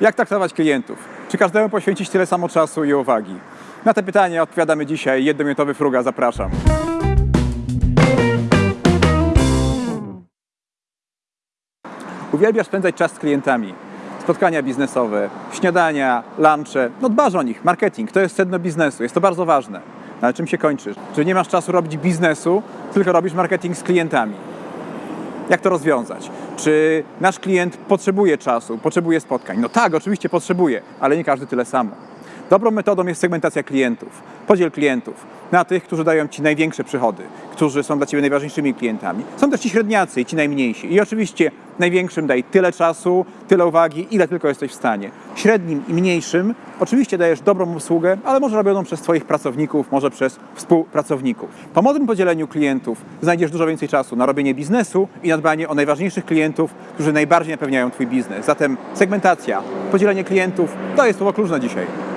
Jak traktować klientów? Czy każdemu poświęcić tyle samo czasu i uwagi? Na te pytania odpowiadamy dzisiaj. Jednominutowy fruga, zapraszam. Uwielbiasz spędzać czas z klientami. Spotkania biznesowe, śniadania, lunche. No dbasz o nich. Marketing to jest sedno biznesu. Jest to bardzo ważne. No, Ale czym się kończysz? Że nie masz czasu robić biznesu, tylko robisz marketing z klientami. Jak to rozwiązać? Czy nasz klient potrzebuje czasu, potrzebuje spotkań? No tak, oczywiście potrzebuje, ale nie każdy tyle samo. Dobrą metodą jest segmentacja klientów. Podziel klientów na tych, którzy dają Ci największe przychody, którzy są dla Ciebie najważniejszymi klientami. Są też ci średniacy i ci najmniejsi. I oczywiście największym daj tyle czasu, tyle uwagi, ile tylko jesteś w stanie. Średnim i mniejszym oczywiście dajesz dobrą usługę, ale może robioną przez Twoich pracowników, może przez współpracowników. Po mądrym podzieleniu klientów znajdziesz dużo więcej czasu na robienie biznesu i na dbanie o najważniejszych klientów, którzy najbardziej napewniają Twój biznes. Zatem segmentacja, podzielenie klientów to jest słowo klucz na dzisiaj.